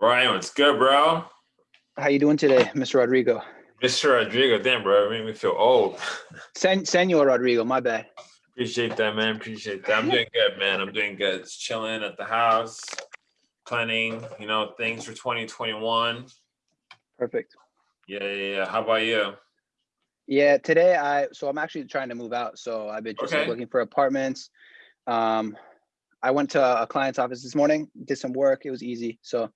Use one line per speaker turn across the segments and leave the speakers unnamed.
Ryan, what's good, bro?
How you doing today, Mr. Rodrigo?
Mr. Rodrigo, damn, bro, it made me feel old.
Sen Senor Rodrigo, my bad.
Appreciate that, man. Appreciate that. I'm doing good, man. I'm doing good. Just chilling at the house, planning, you know, things for 2021.
Perfect.
Yeah, yeah, yeah. How about you?
Yeah, today I so I'm actually trying to move out, so I've been just like, looking for apartments. Um, I went to a client's office this morning, did some work. It was easy, so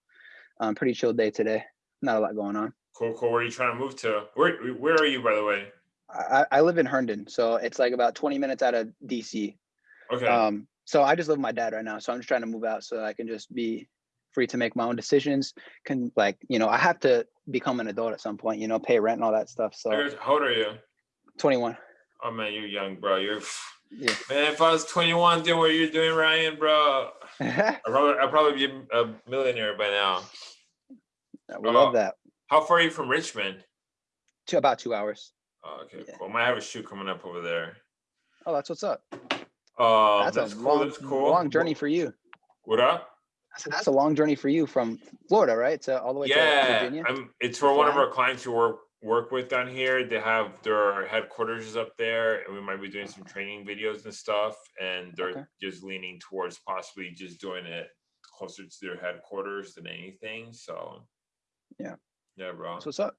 um, pretty chill day today. Not a lot going on.
Cool, cool. Where are you trying to move to? Where Where are you, by the way?
I, I live in Herndon, so it's like about 20 minutes out of DC.
Okay.
Um, so I just live with my dad right now, so I'm just trying to move out so I can just be free to make my own decisions. Can like you know I have to become an adult at some point, you know, pay rent and all that stuff. So
How old are you?
21.
Oh man, you're young, bro. You're
Yeah.
man. If I was 21 doing what you're doing, Ryan, bro, I'd probably I'd probably be a millionaire by now.
We love
Oh.
that.
How far are you from Richmond?
To about two hours.
Oh, okay,
Yeah.
cool. I might have a shoot coming up over there.
Oh, that's what's up.
Um,
That's,
that's,
a
cool.
long,
That's cool.
long journey for you.
What up?
I said that's a long journey for you from Florida, right? To all the way to
Yeah,
Virginia.
I'm, it's for one of our clients who work work with down here. They have their headquarters is up there, and we might be doing some training videos and stuff. And they're
Okay.
just leaning towards possibly just doing it closer to their headquarters than anything. So
Yeah.
yeah, bro.
That's what's up.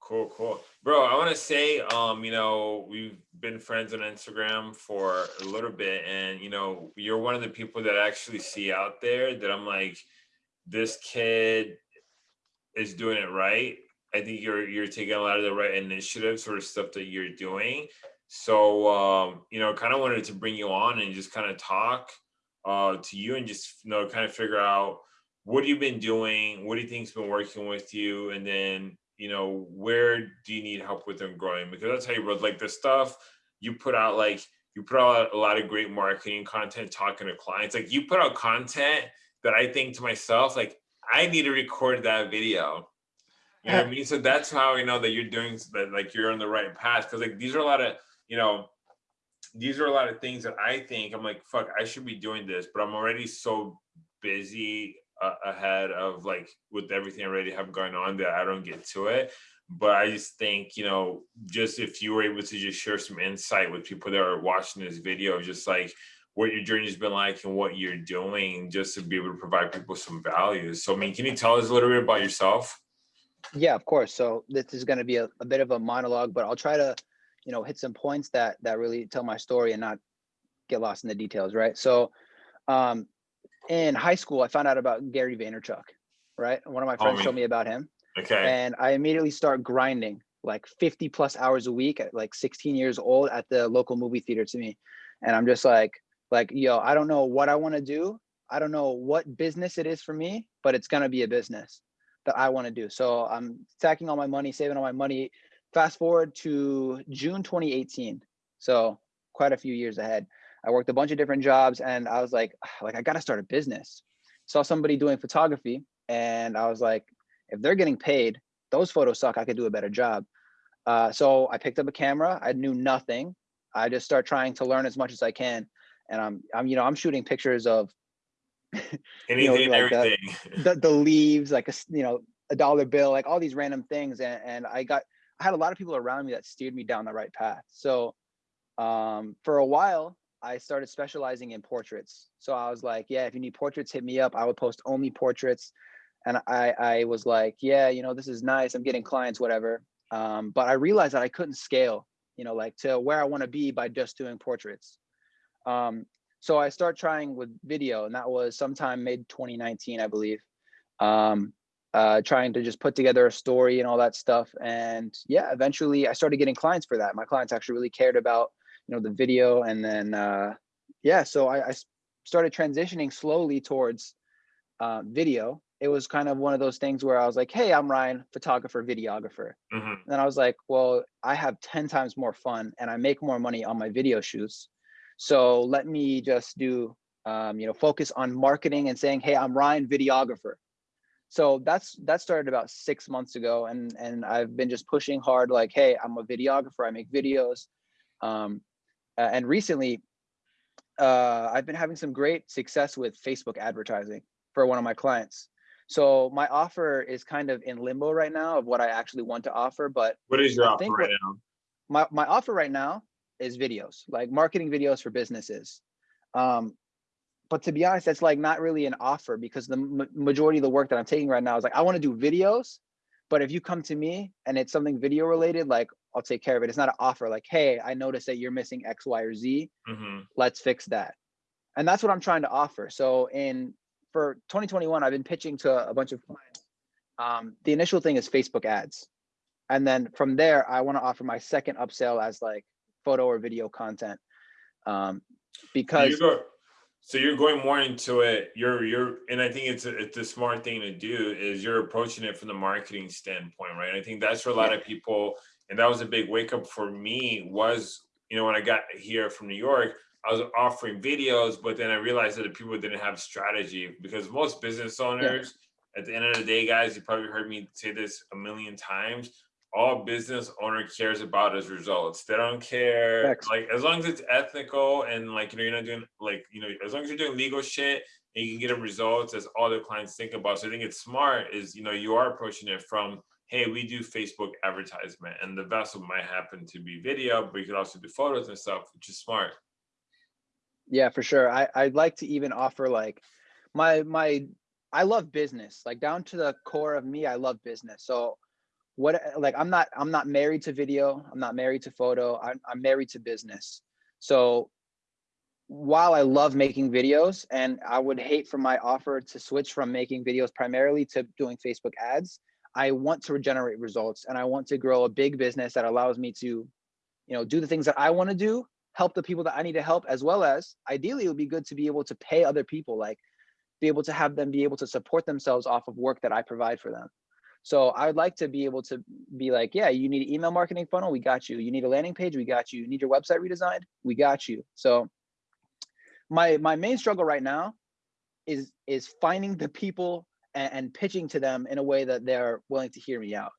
Cool, cool. Bro, I want to say, um, you know, we've been friends on Instagram for a little bit, and you know, you're one of the people that I actually see out there that I'm like, this kid is doing it right. I think you're you're taking a lot of the right initiatives sort of stuff that you're doing. So um, you know, kind of wanted to bring you on and just kind of talk uh to you and just you know kind of figure out what have you've been doing, what do you think's been working with you, and then you know where do you need help with them growing? Because that's how you wrote like the stuff you put out like you put out a lot of great marketing content talking to clients. Like you put out content that I think to myself, like I need to record that video. You know what I mean? So that's how I know that you're doing that, like you're on the right path. Cause like these are a lot of, you know, these are a lot of things that I think I'm like, fuck, I should be doing this, but I'm already so busy uh, ahead of like with everything already have going on that I don't get to it. But I just think, you know, just if you were able to just share some insight with people that are watching this video, just like what your journey's been like and what you're doing, just to be able to provide people some value. So, I mean, can you tell us a little bit about yourself?
Yeah, of course. So this is going to be a, a bit of a monologue, but I'll try to, you know, hit some points that that really tell my story and not get lost in the details, right? So, um, in high school, I found out about Gary Vaynerchuk, right? One of my friends
Homie.
told me about him,
Okay.
and I immediately start grinding like 50 plus hours a week at like 16 years old at the local movie theater to me, and I'm just like, like, yo, I don't know what I want to do. I don't know what business it is for me, but it's gonna be a business that I want to do. So I'm stacking all my money, saving all my money. Fast forward to June 2018. So quite a few years ahead. I worked a bunch of different jobs and I was like, "Ah, like I gotta start a business. Saw somebody doing photography and I was like, if they're getting paid, those photos suck. I could do a better job. Uh, so I picked up a camera. I knew nothing. I just start trying to learn as much as I can. And I'm, I'm, you know, I'm shooting pictures of
Anything and
like
everything.
the, the leaves, like a you know a dollar bill, like all these random things, and, and I got I had a lot of people around me that steered me down the right path. So um, for a while, I started specializing in portraits. So I was like, yeah, if you need portraits, hit me up. I would post only portraits, and I I was like, yeah, you know this is nice. I'm getting clients, whatever. Um, but I realized that I couldn't scale, you know, like to where I want to be by just doing portraits. Um, so I start trying with video, and that was sometime mid 2019, I believe. Um, uh, trying to just put together a story and all that stuff. And yeah, eventually I started getting clients for that. My clients actually really cared about, you know, the video. And then uh, yeah, so I started transitioning slowly towards uh, video. It was kind of one of those things where I was like, hey, I'm Ryan, photographer, videographer.
Mhm.
And I was like, well, I have 10 times more fun and I make more money on my video shoots. So let me just do, um, you know, focus on marketing and saying, hey, I'm Ryan, videographer. So that's that started about six months ago, and and I've been just pushing hard, like, hey, I'm a videographer, I make videos, um, uh, and recently, uh, I've been having some great success with Facebook advertising for one of my clients. So my offer is kind of in limbo right now of what I actually want to offer, but
What is your
I
offer right now?
my, my offer right now is videos, like marketing videos for businesses. Um, but to be honest, that's like not really an offer because the ma- majority of the work that I'm taking right now is like, I want to do videos, but if you come to me and it's something video related, like I'll take care of it. It's not an offer like, hey, I noticed that you're missing X, Y, or Z.
hmm
Let's fix that. And that's what I'm trying to offer. So in for 2021, I've been pitching to a bunch of clients. Um, the initial thing is Facebook ads. And then from there, I want to offer my second upsell as like photo or video content. Um,
So
because
you go, so you're going more into it. You're you're, and I think it's a, it's a smart thing to do is you're approaching it from the marketing standpoint, right? I think that's for a lot of people, and that was a big wake up for me. Was you know when I got here from New York, I was offering videos, but then I realized that the people didn't have strategy because most business owners, at the end of the day, guys, you probably heard me say this a million times. All business owner cares about is results. They don't care like as long as it's ethical and like you know you're not doing like you know as long as you're doing legal shit and you can get them results. That's all their clients think about. So I think it's smart is you know you are approaching it from hey we do Facebook advertisement and the vessel might happen to be video, but you could also do photos and stuff, which is smart.
yeah, for sure. I, I'd like to even offer like my my I love business, like down to the core of me, I love business. So what like I'm not I'm not married to video, I'm not married to photo, I'm I'm married to business. So while I love making videos and I would hate for my offer to switch from making videos primarily to doing Facebook ads, I want to generate results and I want to grow a big business that allows me to, you know, do the things that I want to do, help the people that I need to help, as well as ideally it would be good to be able to pay other people, like be able to have them be able to support themselves off of work that I provide for them. So I would like to be able to be like, yeah, you need email marketing funnel, we got you. You need a landing page, we got you. You need your website redesigned, we got you. So my my main struggle right now is is finding the people and, and pitching to them in a way that they're willing to hear me out.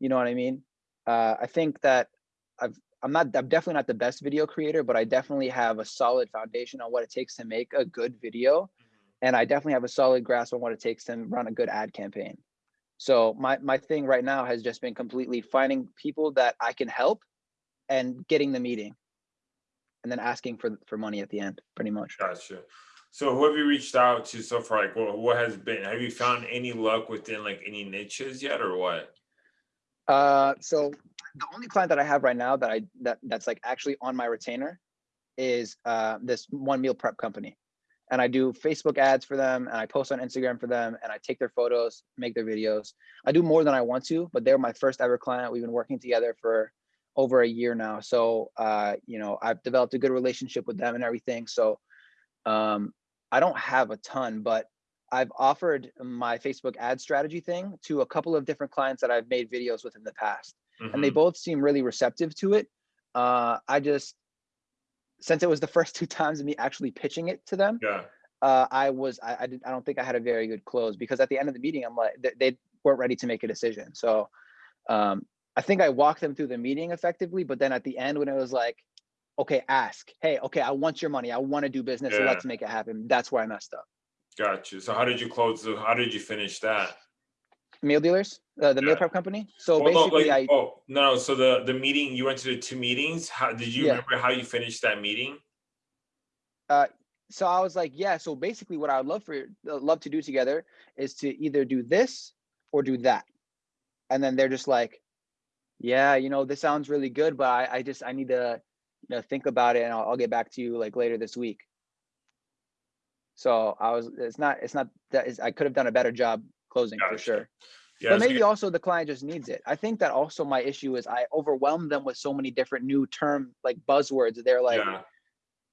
You know what I mean? Uh, I think that I've I'm not I'm definitely not the best video creator, but I definitely have a solid foundation on what it takes to make a good video, and I definitely have a solid grasp on what it takes to run a good ad campaign. So my my thing right now has just been completely finding people that I can help and getting the meeting and then asking for for money at the end pretty much.
Gotcha. So who have you reached out to so far? Like what, what has been, have you found any luck within like any niches yet or what?
Uh, so the only client that I have right now that I that that's like actually on my retainer is uh, this one meal prep company, and I do Facebook ads for them, and I post on Instagram for them, and I take their photos, make their videos. I do more than I want to, but they're my first ever client. We've been working together for over a year now, so uh, you know I've developed a good relationship with them and everything. So um, I don't have a ton, but I've offered my Facebook ad strategy thing to a couple of different clients that I've made videos with in the past, and they
Mhm.
both seem really receptive to it. Uh, I just, since it was the first two times of me actually pitching it to them,
Yeah,
uh, I was, I, I, did, I don't think I had a very good close because at the end of the meeting, I'm like, they, they weren't ready to make a decision. So um, I think I walked them through the meeting effectively, but then at the end when it was like, okay, ask, hey, okay, I want your money. I want to do business. So let's make it happen. That's where I messed up.
gotcha. So how did you close, the? how did you finish that?
Meal dealers, uh, the meal prep company. So basically
like,
I,
oh, no, so the, the meeting, you went to the two meetings, how, did you
Yeah.
remember how you finished that meeting?
Uh, so I was like, yeah. So basically, what I would love for uh, love to do together is to either do this or do that, and then they're just like, yeah, you know, this sounds really good, but I, I just I need to, you know, think about it, and I'll, I'll get back to you like later this week. So I was, it's not, it's not that is, I could have done a better job closing for sure.
Yeah,
but maybe also the client just needs it. I think that also my issue is I overwhelm them with so many different new term like buzzwords. They're like
yeah,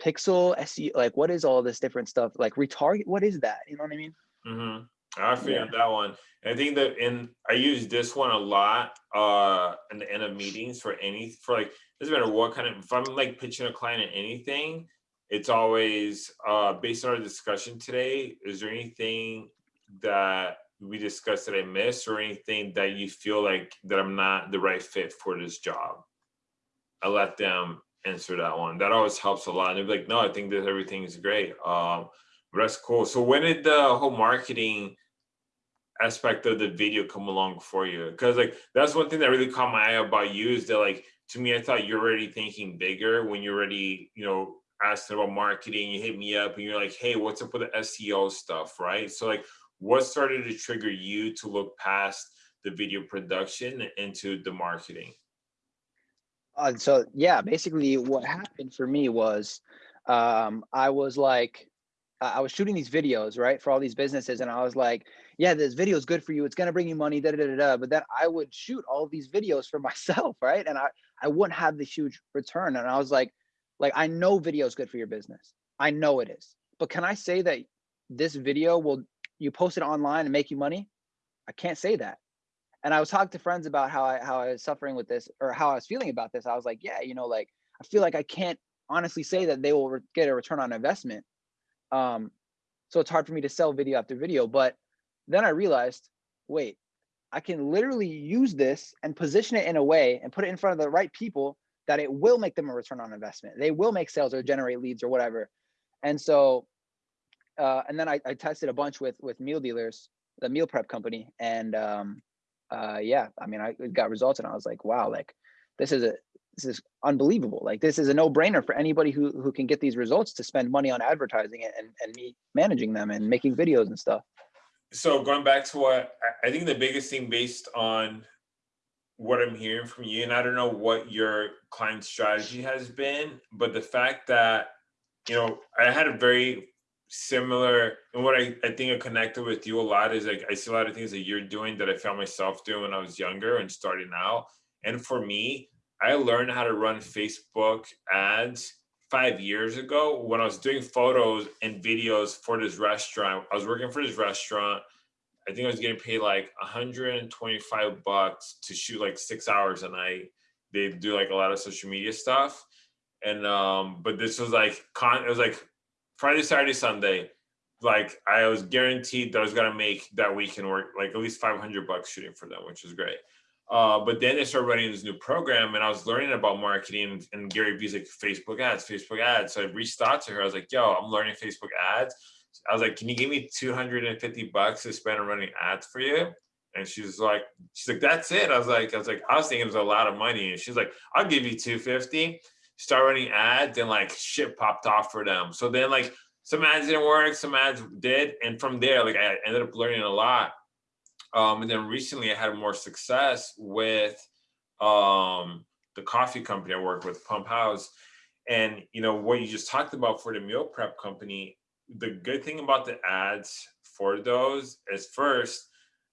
pixel SEO, like what is all this different stuff? Like retarget, what is that? You know what I mean?
Mm -hmm. I figured
Yeah.
that one. And I think that in I use this one a lot uh in the end of meetings for any for like doesn't matter what kind of if I'm like pitching a client in anything, it's always uh based on our discussion today, is there anything that we discussed that I missed or anything that you feel like that I'm not the right fit for this job? I let them answer that one. That always helps a lot. And they're like, no, I think that everything is great. Um, but that's cool. So when did the whole marketing aspect of the video come along for you? Because like that's one thing that really caught my eye about you is that like to me, I thought you're already thinking bigger when you're already, you know, asking about marketing. You hit me up and you're like, hey, what's up with the SEO stuff, right? So like, what started to trigger you to look past the video production into the marketing?
Uh, so yeah, basically what happened for me was um, I was like, I was shooting these videos, right, for all these businesses, and I was like, yeah, this video is good for you. It's gonna bring you money, da da da da. But then I would shoot all these videos for myself, right, and I I wouldn't have the huge return. And I was like, like I know video is good for your business. I know it is. But can I say that this video will you post it online and make you money? I can't say that. And I was talking to friends about how I how I was suffering with this or how I was feeling about this. I was like, yeah, you know, like I feel like I can't honestly say that they will get a return on investment um, so it's hard for me to sell video after video. But then I realized, wait, I can literally use this and position it in a way and put it in front of the right people that it will make them a return on investment. They will make sales or generate leads or whatever. And so, uh, and then I, I, tested a bunch with with meal dealers, the meal prep company, and um, uh, yeah, I mean, I got results, and I was like, wow, like this is a this is unbelievable. Like this is a no brainer for anybody who, who can get these results to spend money on advertising and, and me managing them and making videos and stuff.
So going back to what I think the biggest thing based on what I'm hearing from you, and I don't know what your client strategy has been, but the fact that, you know, I had a very similar, and what I, I think I connected with you a lot is like, I see a lot of things that you're doing that I found myself doing when I was younger and starting out. And for me, I learned how to run Facebook ads five years ago when I was doing photos and videos for this restaurant. I was working for this restaurant. I think I was getting paid like 125 bucks to shoot like six hours a night. They do like a lot of social media stuff. And um, but this was like con it was like Friday, Saturday, Sunday. Like I was guaranteed that I was gonna make that weekend work like at least 500 bucks shooting for them, which was great. Uh, but then they started running this new program and I was learning about marketing and Gary Vee's like Facebook ads, Facebook ads. So I reached out to her. I was like, yo, I'm learning Facebook ads. I was like, can you give me 250 bucks to spend on running ads for you? And she was like, she's like, that's it. I was like, I was like, I was thinking it was a lot of money. And she's like, I'll give you 250. Start running ads and like shit popped off for them. So then like some ads didn't work, some ads did. And from there, like I ended up learning a lot um, and then recently I had more success with um, the coffee company I work with, Pump House. And you know what you just talked about for the meal prep company, the good thing about the ads for those is first,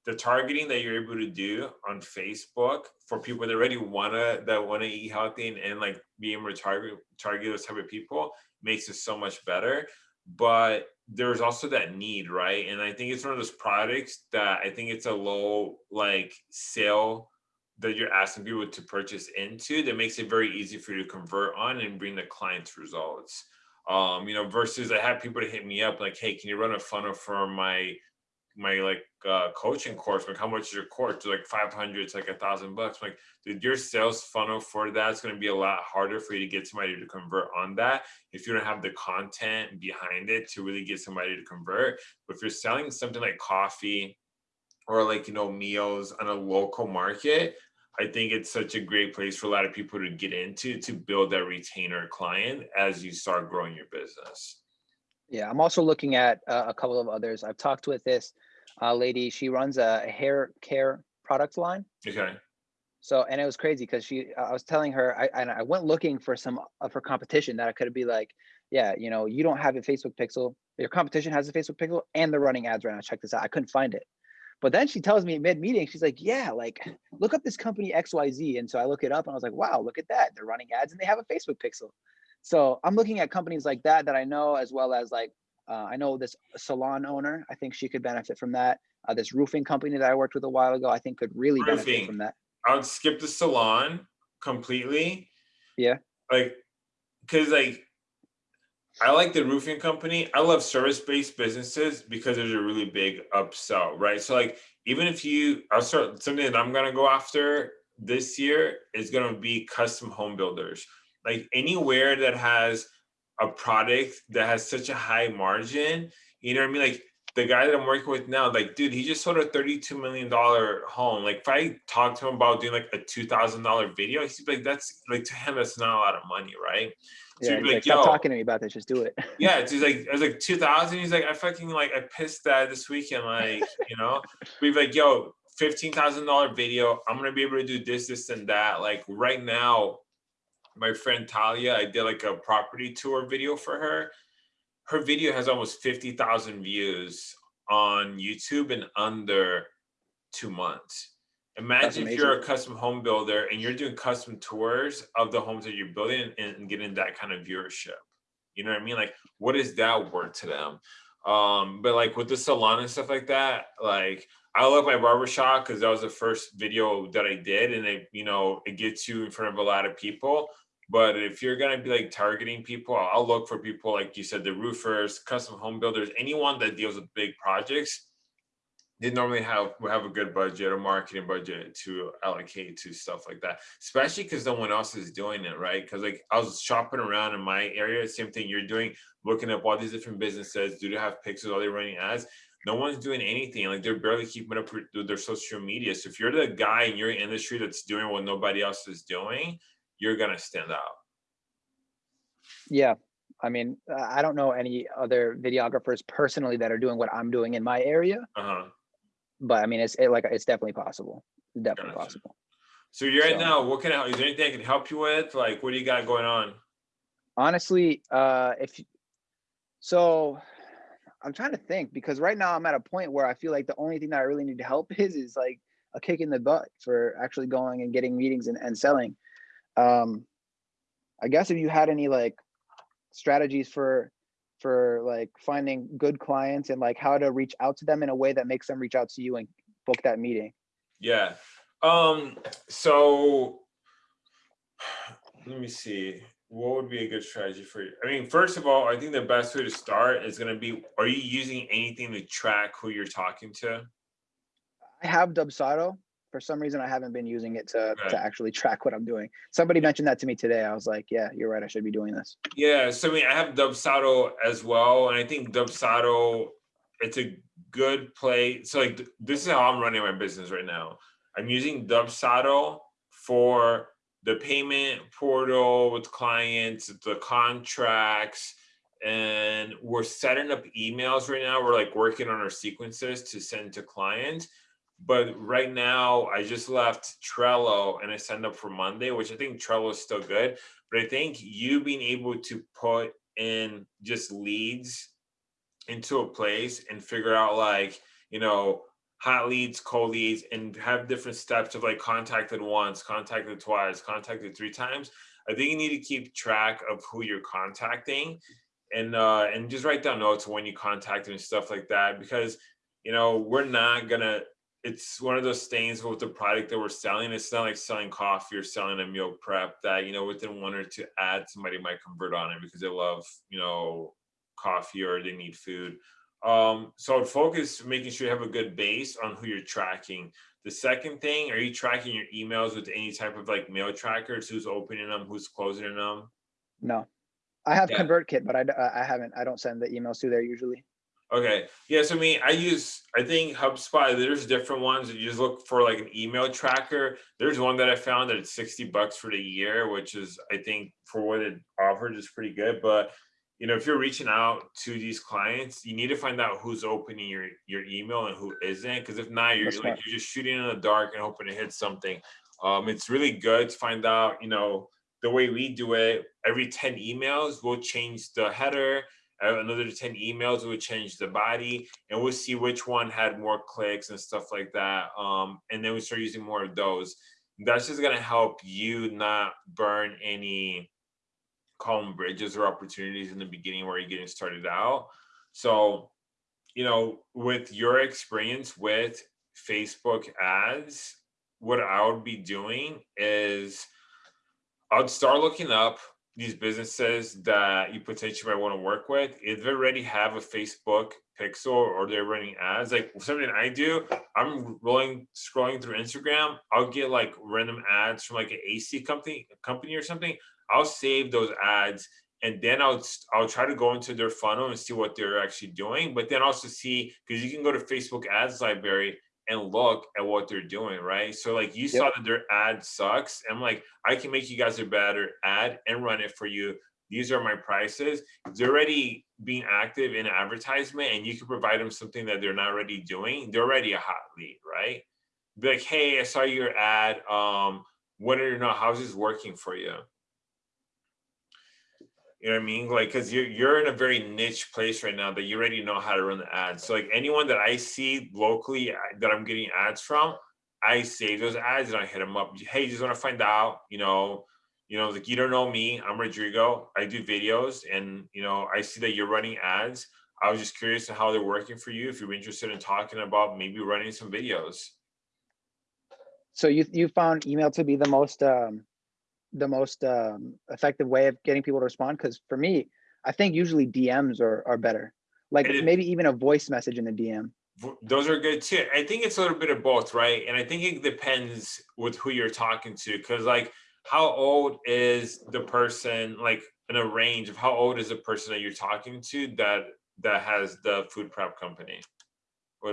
the targeting that you're able to do on Facebook for people that already wanna that wanna eat healthy and, and like be able to target target those type of people makes it so much better. But there's also that need, right? And I think it's one of those products that I think it's a low like sale that you're asking people to purchase into that makes it very easy for you to convert on and bring the client's results. Um, you know, versus I have people to hit me up like, hey, can you run a funnel for my my like uh, coaching course, like how much is your course? Like 500, it's like a thousand bucks. Like, dude, your sales funnel for that's going to be a lot harder for you to get somebody to convert on that if you don't have the content behind it to really get somebody to convert. But if you're selling something like coffee or like, you know, meals on a local market, I think it's such a great place for a lot of people to get into to build that retainer client as you start growing your business.
Yeah, I'm also looking at uh, a couple of others. I've talked with this uh, lady. She runs a hair care product line.
Okay.
So, and it was crazy because she, I was telling her, I, and I went looking for some of her competition that I could be like, yeah, you know, you don't have a Facebook pixel. Your competition has a Facebook pixel and they're running ads right now. Check this out. I couldn't find it. But then she tells me mid meeting, she's like, yeah, like look up this company XYZ. And so I look it up and I was like, wow, look at that. They're running ads and they have a Facebook pixel. So I'm looking at companies like that that I know, as well as like uh, I know this salon owner. I think she could benefit from that. Uh, this roofing company that I worked with a while ago, I think could really roofing. benefit from that.
I would skip the salon completely.
Yeah.
Like, cause like, I like the roofing company. I love service-based businesses because there's a really big upsell, right? So like, even if you, I'll start something that I'm gonna go after this year is gonna be custom home builders. Like anywhere that has a product that has such a high margin, you know what I mean? Like the guy that I'm working with now, like, dude, he just sold a $32 million home. Like, if I talk to him about doing like a $2,000 video, he's like, that's like to him, that's not a lot of money, right?
So yeah, like, like, stop talking to me about this. Just do it.
yeah, it's like I was like 2000. He's like, I fucking like I pissed that this weekend. Like, you know, we've like, yo, fifteen thousand dollar video. I'm gonna be able to do this, this, and that. Like right now, my friend Talia, I did like a property tour video for her. Her video has almost fifty thousand views on YouTube in under two months. Imagine if you're a custom home builder and you're doing custom tours of the homes that you're building and, and getting that kind of viewership. You know what I mean? Like, what is that worth to them? Um, but like with the salon and stuff like that, like I love my barbershop because that was the first video that I did, and it, you know, it gets you in front of a lot of people. But if you're gonna be like targeting people, I'll look for people like you said, the roofers, custom home builders, anyone that deals with big projects they normally have have a good budget, a marketing budget to allocate to stuff like that. Especially because no one else is doing it, right? Because like I was shopping around in my area, same thing you're doing, looking up all these different businesses. Do they have pixels? Are they running ads? No one's doing anything. Like they're barely keeping up with their social media. So if you're the guy in your industry that's doing what nobody else is doing, you're gonna stand out.
Yeah, I mean, I don't know any other videographers personally that are doing what I'm doing in my area. Uh-huh but I mean, it's it, like it's definitely possible. It's definitely gotcha. possible.
So you're right so, now. What can I? Is there anything I can help you with? Like, what do you got going on?
Honestly, uh, if so, I'm trying to think because right now I'm at a point where I feel like the only thing that I really need to help is is like a kick in the butt for actually going and getting meetings and, and selling. Um, I guess if you had any like strategies for for like finding good clients and like how to reach out to them in a way that makes them reach out to you and book that meeting?
Yeah. Um so let me see. What would be a good strategy for you? I mean first of all i think the best way to start is going to be are you using anything to track who you're talking to?
I have dubsado for some reason I haven't been using it to to actually track what I'm doing. Somebody mentioned that to me today. I was like, yeah, you're right. I should be doing this.
Yeah. So I mean, I have Dubsado as well, and I think Dubsado it's a good play. So like this is how I'm running my business right now. I'm using Dubsado for the payment portal with clients, the contracts, and we're setting up emails right now. We're like working on our sequences to send to clients but right now I just left Trello and I signed up for Monday, which I think Trello is still good. But I think you being able to put in just leads into a place and figure out like, you know, hot leads, cold leads, and have different steps of like contacted once, contacted twice, contacted three times. I think you need to keep track of who you're contacting and uh and just write down notes when you contact and stuff like that because you know we're not gonna it's one of those things with the product that we're selling. It's not like selling coffee or selling a meal prep that, you know, within one or two ads, somebody might convert on it because they love, you know, coffee or they need food. Um, so I'd focus making sure you have a good base on who you're tracking. The second thing, are you tracking your emails with any type of like mail trackers? Who's opening them? Who's closing them?
No, I have yeah. ConvertKit, but I, I haven't. I don't send the emails to there usually.
Okay. Yeah. So I mean, I use, I think HubSpot, there's different ones. You just look for like an email tracker. There's one that I found that it's 60 bucks for the year, which is, I think for what it offers is pretty good. But, you know, if you're reaching out to these clients, you need to find out who's opening your, your email and who isn't. Cause if not, you're like, you're just shooting in the dark and hoping to hit something. Um, it's really good to find out, you know, the way we do it, every 10 emails, we'll change the header, another 10 emails would change the body and we'll see which one had more clicks and stuff like that um, and then we start using more of those. That's just going to help you not burn any column bridges or opportunities in the beginning where you're getting started out. So you know with your experience with facebook ads what i would be doing is i'd start looking up these businesses that you potentially might want to work with, if they already have a Facebook pixel or they're running ads, like something I do, I'm rolling scrolling through Instagram, I'll get like random ads from like an AC company company or something. I'll save those ads and then I'll I'll try to go into their funnel and see what they're actually doing, but then also see because you can go to Facebook Ads Library and look at what they're doing, right? So like you saw that their ad sucks. I'm like, I can make you guys a better ad and run it for you. These are my prices. They're already being active in advertisement and you can provide them something that they're not already doing. They're already a hot lead, right? Be like, hey, I saw your ad. Um, what are your houses working for you? You know what I mean? Like, because you're you're in a very niche place right now that you already know how to run the ads. So like anyone that I see locally uh, that I'm getting ads from, I save those ads and I hit them up. Hey, just want to find out, you know, you know, like you don't know me. I'm Rodrigo. I do videos, and you know, I see that you're running ads. I was just curious on how they're working for you. If you're interested in talking about maybe running some videos.
So you you found email to be the most um, the most um, effective way of getting people to respond? Because for me, I think usually DMs are are better. Like
It
maybe even a voice message in the DM.
Those are good too. I think it's a little bit of both, right? And I think it depends with who you're talking to, because like, how old is the person? Like, in a range of how old is the person that you're talking to that that has the food prep company?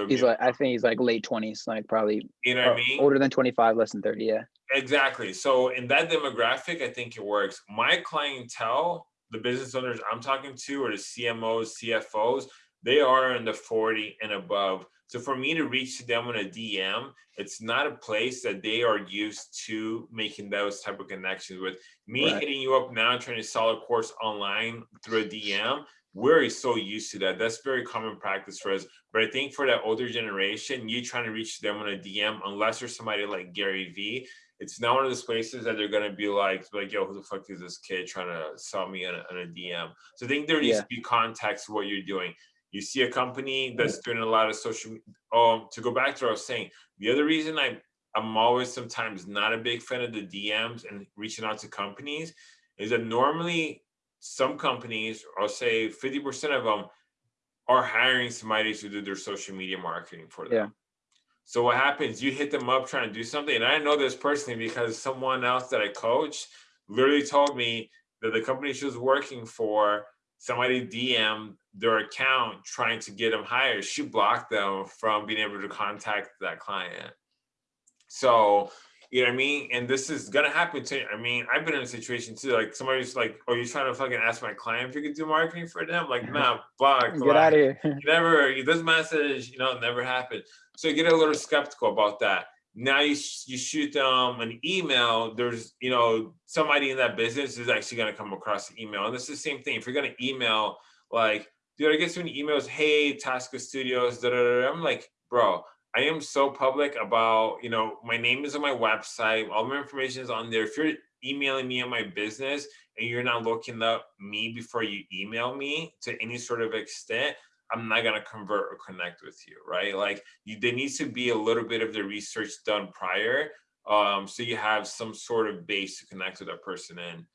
He's like I think he's like late twenties, like probably
you know what I mean?
older than twenty five, less than thirty. Yeah.
Exactly. So in that demographic, I think it works. My clientele, the business owners I'm talking to, or the CMOs, CFOs, they are in the 40 and above. So for me to reach to them on a DM, it's not a place that they are used to making those type of connections with. Me
Right.
hitting you up now trying to sell a course online through a DM, we're so used to that. That's very common practice for us. But I think for that older generation, you trying to reach them on a DM, unless you're somebody like Gary Vee, it's not one of those places that they're gonna be like, like, yo, who the fuck is this kid trying to sell me on a, on a DM? So I think there needs
Yeah.
to be context to what you're doing. You see a company that's doing a lot of social. Um, to go back to what I was saying, the other reason I I'm always sometimes not a big fan of the DMs and reaching out to companies is that normally some companies, I'll say 50% of them, are hiring somebody to do their social media marketing for them.
Yeah.
So what happens? You hit them up trying to do something, and I know this personally because someone else that I coached literally told me that the company she was working for, somebody DM their account trying to get them hired. She blocked them from being able to contact that client. So you know what I mean? And this is gonna happen to I mean, I've been in a situation too. Like somebody's like, "Oh, you trying to fucking ask my client if you could do marketing for them?" Like, mm-hmm. nah, fuck.
Get out of here.
never this message you know never happened so you get a little skeptical about that now you you shoot them an email there's you know somebody in that business is actually going to come across the email and this is the same thing if you're going to email like dude i get so many emails hey tasca studios da, da, da." i'm like bro i am so public about you know my name is on my website all my information is on there if you're emailing me on my business and you're not looking up me before you email me to any sort of extent I'm not gonna convert or connect with you, right? Like you, there needs to be a little bit of the research done prior, um, so you have some sort of base to connect with that person in.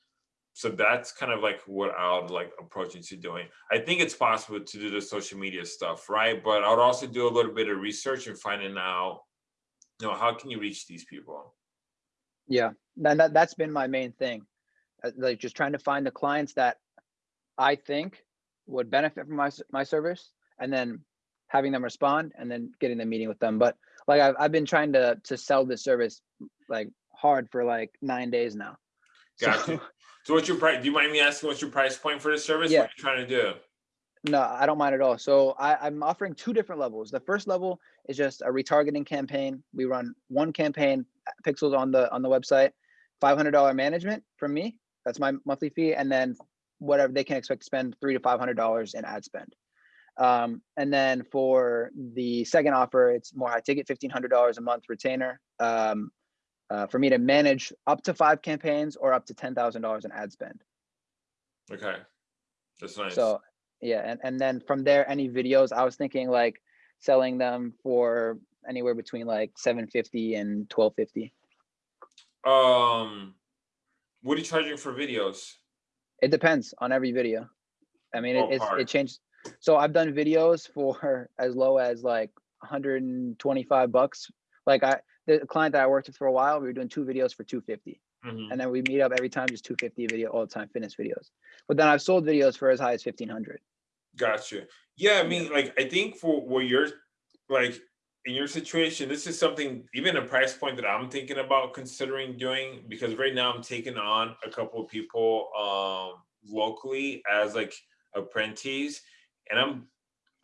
So that's kind of like what I would like approach into doing. I think it's possible to do the social media stuff, right? But I would also do a little bit of research and finding out, you know, how can you reach these people?
Yeah, and that that's been my main thing. Uh, Like just trying to find the clients that I think would benefit from my my service, and then having them respond, and then getting the meeting with them. But like I've I've been trying to to sell this service like hard for like nine days now.
Got
So-.
So what's your price? Do you mind me asking what's your price point for the service?
Yeah.
What are you trying to do?
No, I don't mind at all. So I, I'm offering two different levels. The first level is just a retargeting campaign. We run one campaign, uh, pixels on the on the website, five hundred dollar management from me. That's my monthly fee, and then whatever they can expect to spend three to five hundred dollars in ad spend. Um, and then for the second offer, it's more high ticket, fifteen hundred dollars a month retainer. Um, uh, for me to manage up to five campaigns or up to ten thousand dollars in ad spend.
Okay. That's nice.
So yeah, and, and then from there, any videos, I was thinking like selling them for anywhere between like 750 and 1250.
um what are you charging for videos?
It depends on every video. I mean, it, it's it changed. So I've done videos for as low as like 125 bucks. Like I, the client that I worked with for a while, we were doing two videos for 250.
Mhm.
and then we meet up every time, just 250 video all the time fitness videos. But then I've sold videos for as high as 1500.
Gotcha. Yeah, I mean, like, I think for what you're like in your situation, this is something even a price point that I'm thinking about considering doing because right now I'm taking on a couple of people um locally as like apprentices, and I'm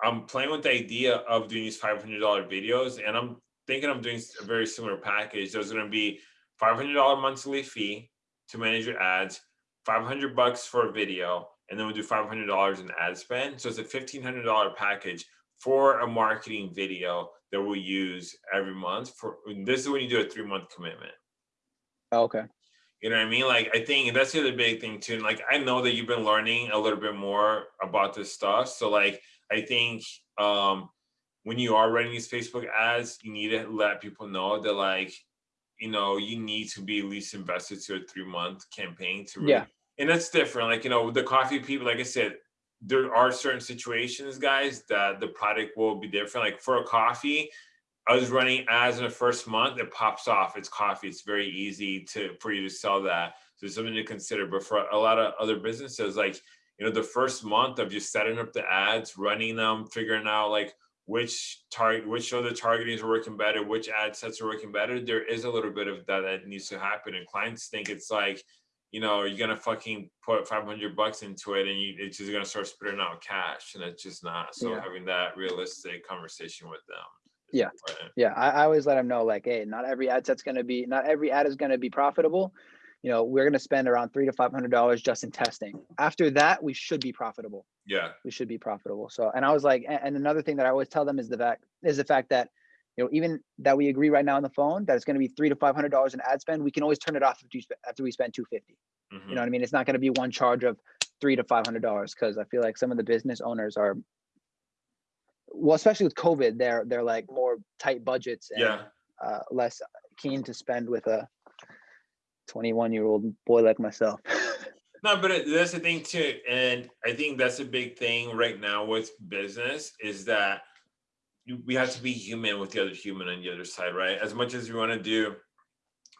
I'm playing with the idea of doing these five hundred dollar videos, and I'm thinking I'm doing a very similar package. There's going to be five hundred dollar monthly fee to manage your ads, five hundred bucks for a video, and then we'll do five hundred dollars in ad spend. So it's a fifteen hundred dollar package for a marketing video that we'll use every month. For this is when you do a three month commitment.
Oh, okay.
You know what I mean? Like I think that's the other big thing too. And like I know that you've been learning a little bit more about this stuff. So like I think um when you are running these Facebook ads, you need to let people know that like, you know, you need to be at least invested to a three month campaign to really,
Yeah.
and that's different. Like, you know, the coffee people, like I said, there are certain situations, guys, that the product will be different. Like for a coffee, I was running ads in the first month, it pops off. It's coffee. It's very easy to for you to sell that. So it's something to consider. But for a lot of other businesses, like you know, the first month of just setting up the ads, running them, figuring out like which target, which of the targeting are working better, which ad sets are working better. There is a little bit of that that needs to happen, and clients think it's like, you know, you're gonna fucking put 500 bucks into it, and you, it's just gonna start spitting out cash, and it's just not. So
Yeah.
having that realistic conversation with them.
Yeah.
important.
Yeah, I, I always let them know like, hey, not every ad set's gonna be, not every ad is gonna be profitable. You know, we're gonna spend around three to five hundred dollars just in testing. After that, we should be profitable.
Yeah.
We should be profitable. So, and I was like, and another thing that I always tell them is the fact is the fact that, you know, even that we agree right now on the phone that it's gonna be three to five hundred dollars in ad spend, we can always turn it off after, you spe- after we spend two fifty.
Mhm.
You know what I mean? It's not gonna be one charge of three to five hundred dollars because I feel like some of the business owners are, well, especially with COVID, they're they're like more tight budgets and
Yeah.
uh, less keen to spend with a 21 year old boy like myself.
No, but that's the thing too, and I think that's a big thing right now with business is that we have to be human with the other human on the other side, right? As much as we want to do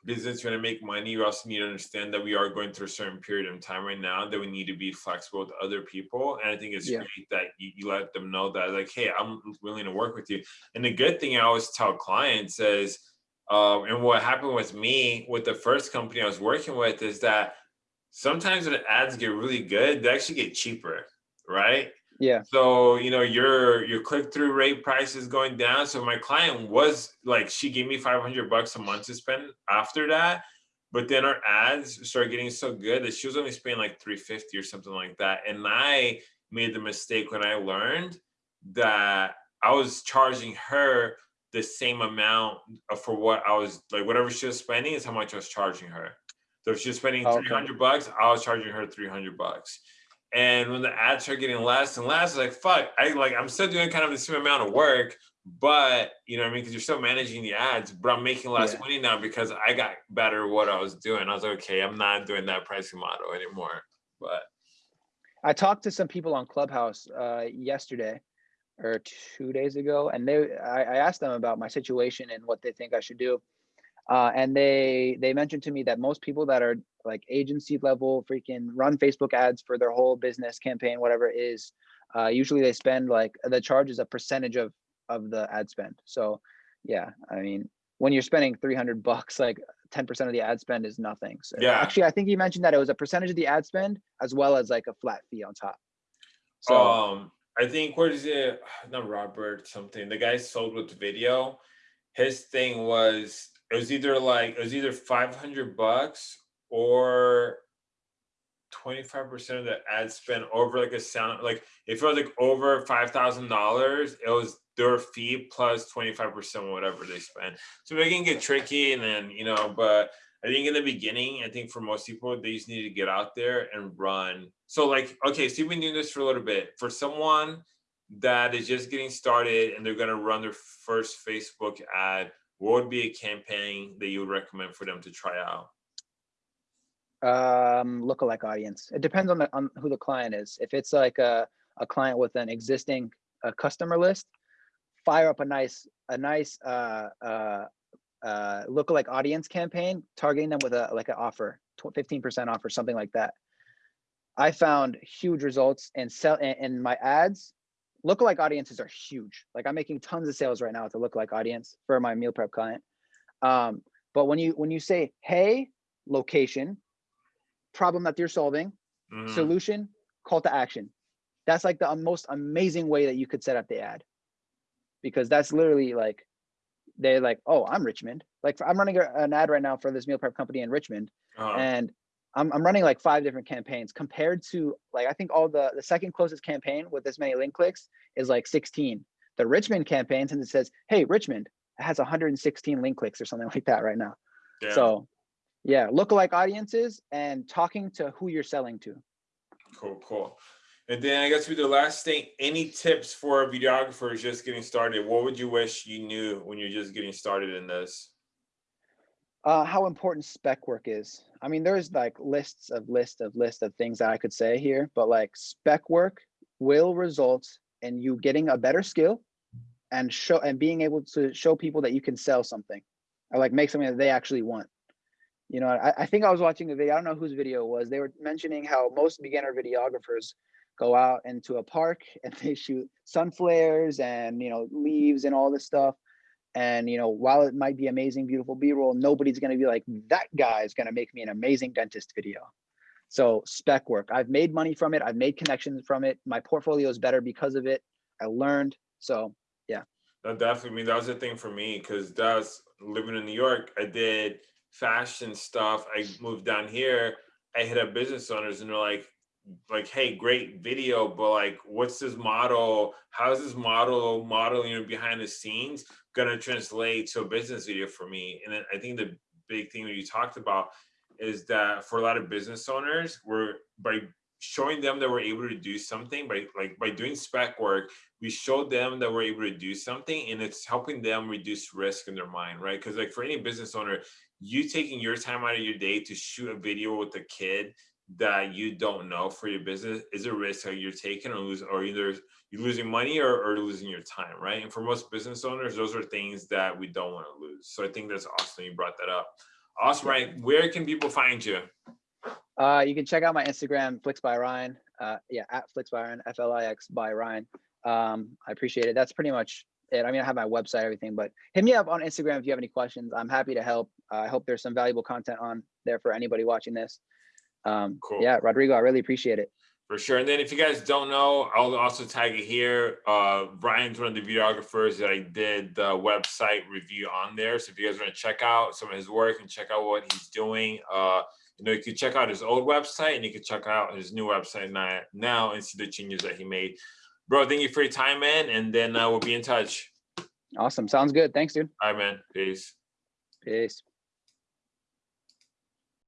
business, you want to make money, you also need to understand that we are going through a certain period of time right now that we need to be flexible with other people. And I think it's
Yeah.
great that you, you let them know that, like, hey, I'm willing to work with you. And the good thing I always tell clients is, um, and what happened with me with the first company I was working with is that sometimes when ads get really good, they actually get cheaper, right?
yeah.
So you know your your click through rate price is going down. So my client was like, she gave me five hundred bucks a month to spend after that, but then our ads started getting so good that she was only spending like three fifty or something like that. And I made the mistake when I learned that I was charging her the same amount for what I was like whatever she was spending is how much I was charging her. So if she was spending
okay.
three hundred bucks, I was charging her three hundred bucks. And when the ads start getting less and less, like fuck, I like I'm still doing kind of the same amount of work, but you know what I mean? Because you're still managing the ads, but I'm making less
Yeah.
money now because I got better at what I was doing. I was like, okay, I'm not doing that pricing model anymore. But
I talked to some people on Clubhouse uh, yesterday or two days ago, and they I, I asked them about my situation and what they think I should do. Uh, and they they mentioned to me that most people that are like agency level freaking run Facebook ads for their whole business campaign, whatever it is, uh, usually they spend like the charge is a percentage of of the ad spend. So yeah, I mean when you're spending 300 bucks, like 10% of the ad spend is nothing. So
Yeah.
actually, I think you mentioned that it was a percentage of the ad spend as well as like a flat fee on top. So
um I think what is it? Not Robert something. The guy sold with video. His thing was it was either like it was either 500 bucks or 25% of the ad spend over like a sound like if it was like over five thousand dollars, it was their fee plus 25% whatever they spend. So it can get tricky and then you know, but I think in the beginning, I think for most people, they just need to get out there and run. So like, okay, so you've been doing this for a little bit. For someone that is just getting started and they're gonna run their first Facebook ad, what would be a campaign that you would recommend for them to try out?
um lookalike audience it depends on the on who the client is if it's like a, a client with an existing uh, customer list fire up a nice a nice uh uh uh, lookalike audience campaign, targeting them with a like an offer, fifteen percent offer, something like that. I found huge results and sell in my ads. Lookalike audiences are huge. Like I'm making tons of sales right now with a lookalike audience for my meal prep client. Um, but when you when you say, "Hey, location, problem that you're solving,
Mhm.
solution, call to action," that's like the most amazing way that you could set up the ad, because that's literally like they're like, "Oh, I'm Richmond." Like I'm running an ad right now for this meal prep company in Richmond,
Uh-huh.
and I'm, I'm running like five different campaigns compared to like I think all the the second closest campaign with this many link clicks is like 16. The Richmond campaign, since it says, "Hey, Richmond," has 116 link clicks or something like that right now. So, yeah, lookalike audiences and talking to who you're selling to.
Cool, cool. And then I guess with the last thing, any tips for videographers just getting started? What would you wish you knew when you're just getting started in this?
Uh, how important spec work is. I mean, there's like lists of list of list of things that I could say here, but like spec work will result in you getting a better skill and show and being able to show people that you can sell something or like make something that they actually want. You know, I, I think I was watching a video, I don't know whose video it was. They were mentioning how most beginner videographers go out into a park and they shoot sun flares and you know leaves and all this stuff. And you know while it might be amazing beautiful b-roll nobody's going to be like that guy is going to make me an amazing dentist video. So spec work. I've made money from it. I've made connections from it. My portfolio is better because of it. I learned. So yeah.
That definitely, I mean, that was the thing for me because that's living in New York. I did fashion stuff. I moved down here. I hit up business owners and they're like, like, hey, great video, but like, what's this model? How's this model modeling behind the scenes gonna translate to a business video for me? And then I think the big thing that you talked about is that for a lot of business owners, we're by showing them that we're able to do something by like by doing spec work we show them that we're able to do something and it's helping them reduce risk in their mind right because like for any business owner you taking your time out of your day to shoot a video with a kid that you don't know for your business is a risk that you're taking or lose or either you're losing money or, or losing your time right? And for most business owners those are things that we don't want to lose. So i think that's awesome you brought that up. Awesome right where can people find you?
Uh you can check out my instagram flix by ryan uh yeah at flix by ryan f-l-i-x by ryan. Um i appreciate it. That's pretty much it. I mean i have my website everything but hit me up on instagram if you have any questions. I'm happy to help. Uh, i hope there's some valuable content on there for anybody watching this um
Cool.
yeah rodrigo i really appreciate it
For sure. And then if you guys don't know, I'll also tag it here. Uh, Ryan's one of the videographers that I did the website review on there. So if you guys want to check out some of his work and check out what he's doing, uh, you know, you can check out his old website and you can check out his new website now, now and see the changes that he made. Bro, thank you for your time, man. And then uh, we'll be in touch.
awesome sounds good thanks dude
All right, man. Peace.
peace